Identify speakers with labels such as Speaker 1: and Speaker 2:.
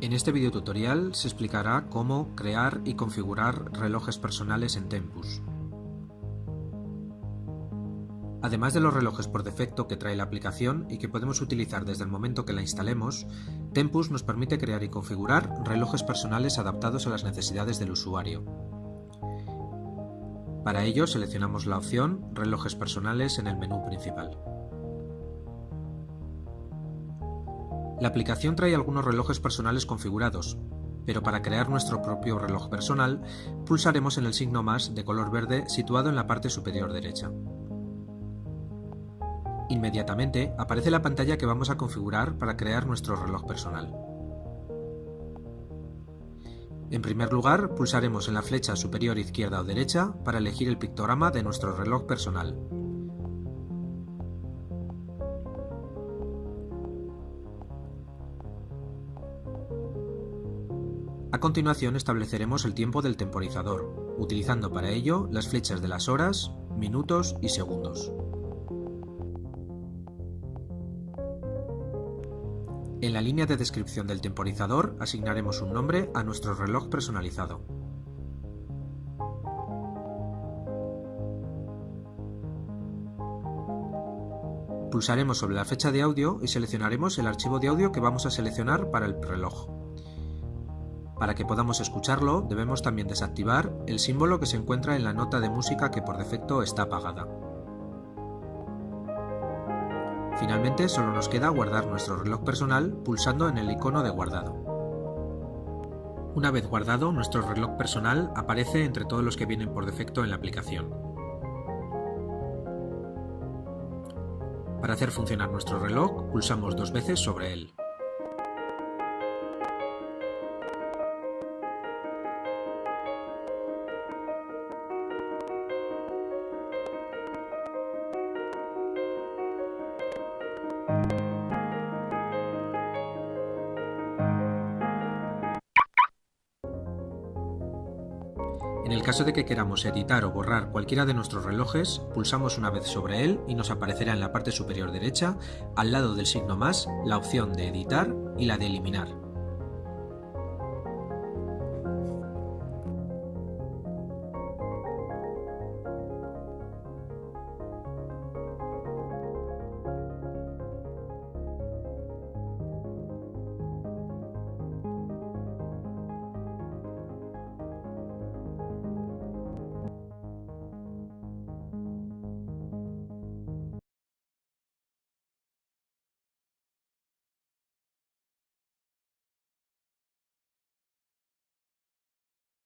Speaker 1: En este video tutorial se explicará cómo crear y configurar relojes personales en Tempus. Además de los relojes por defecto que trae la aplicación y que podemos utilizar desde el momento que la instalemos, Tempus nos permite crear y configurar relojes personales adaptados a las necesidades del usuario. Para ello seleccionamos la opción Relojes personales en el menú principal. La aplicación trae algunos relojes personales configurados, pero para crear nuestro propio reloj personal pulsaremos en el signo más de color verde situado en la parte superior derecha. Inmediatamente aparece la pantalla que vamos a configurar para crear nuestro reloj personal. En primer lugar, pulsaremos en la flecha superior izquierda o derecha para elegir el pictograma de nuestro reloj personal. A continuación estableceremos el tiempo del temporizador, utilizando para ello las flechas de las horas, minutos y segundos. En la línea de descripción del temporizador asignaremos un nombre a nuestro reloj personalizado. Pulsaremos sobre la fecha de audio y seleccionaremos el archivo de audio que vamos a seleccionar para el reloj. Para que podamos escucharlo, debemos también desactivar el símbolo que se encuentra en la nota de música que por defecto está apagada. Finalmente solo nos queda guardar nuestro reloj personal pulsando en el icono de guardado. Una vez guardado, nuestro reloj personal aparece entre todos los que vienen por defecto en la aplicación. Para hacer funcionar nuestro reloj, pulsamos dos veces sobre él. En el caso de que queramos editar o borrar cualquiera de nuestros relojes, pulsamos una vez sobre él y nos aparecerá en la parte superior derecha, al lado del signo más, la opción de editar y la de eliminar.